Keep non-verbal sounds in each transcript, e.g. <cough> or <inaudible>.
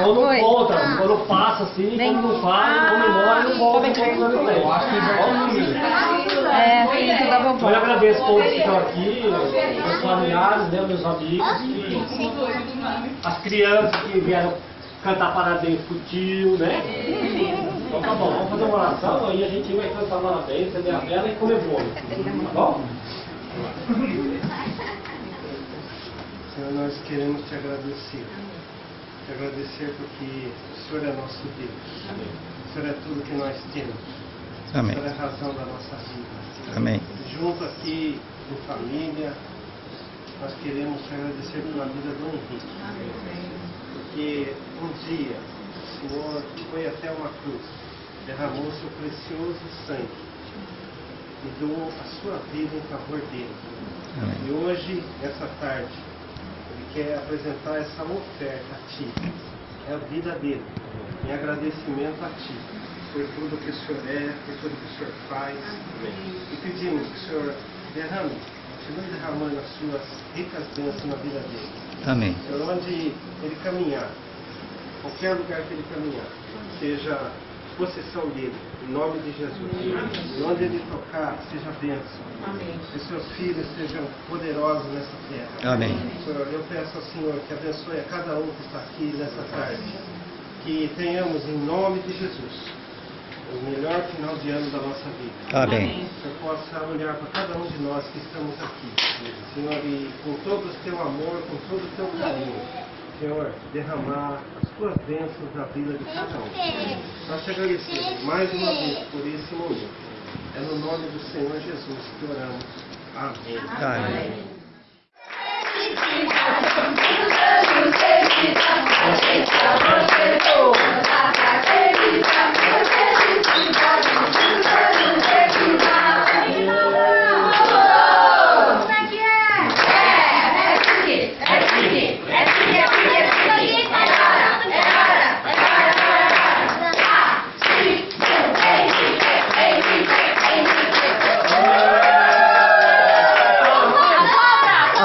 Então não Oi. conta, quando passa assim, quando não faz, comemora e não volta enquanto não tem. Eu acho que é É, filho da Então eu agradeço a todos que estão aqui, meus familiares, né, meus amigos, que, as crianças que vieram cantar parabéns pro tio, né? Então tá bom, vamos fazer uma oração, aí a gente vai cantar parabéns, acender a vela e comer bolo. Tá bom? Senhor, nós queremos te agradecer. Te agradecer porque o Senhor é nosso Deus. O Senhor é tudo que nós temos. O Amém. Senhor é a razão da nossa vida. Amém. Junto aqui em família, nós queremos te agradecer pela vida do Henrique. Porque um dia o Senhor foi até uma cruz, derramou seu precioso sangue e doou a sua vida em favor dele. Amém. E hoje, nessa tarde, quer apresentar essa oferta a Ti. É a vida dele, em agradecimento a Ti, por tudo que o Senhor é, por tudo que o Senhor faz. E pedimos que o Senhor derrame, continue derramando as suas ricas bênçãos na vida dele. Amém. Senhor, onde ele caminhar, qualquer lugar que ele caminhar, seja possessão dele, em nome de Jesus. E onde ele tocar, seja bênção. Que seus filhos sejam poderosos nessa terra. Amém. Senhor, eu peço ao Senhor que abençoe a cada um que está aqui nessa tarde. Que tenhamos, em nome de Jesus, o melhor final de ano da nossa vida. Amém. Que eu possa olhar para cada um de nós que estamos aqui. Senhor, e com todo o teu amor, com todo o teu carinho, Senhor, derramar as tuas bênçãos na vida de cada um. Nós te agradecemos mais uma vez por esse momento. É no nome do Senhor Jesus que oramos. Amém. Amém.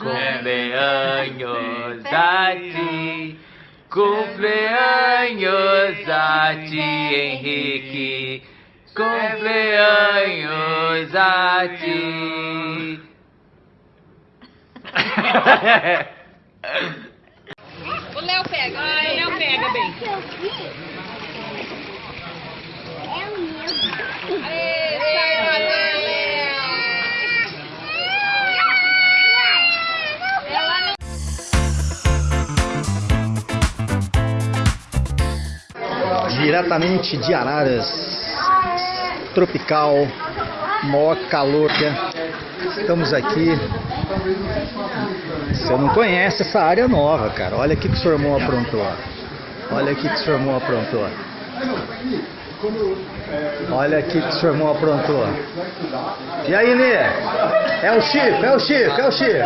cumpleaños a ti, cumpleaños a ti, Henrique, cumpleaños a ti. <laughs> O Léo pega, o Léo pega bem. Aê, sai, Diretamente de Araras, tropical, maior calor. né? Estamos aqui. Você não conhece essa área nova, cara. Olha o que, que o seu irmão aprontou. Olha o que, que o seu irmão aprontou. Olha o que, que o seu irmão aprontou. E aí, Nê? É o Chico, é o Chico, é o Chico.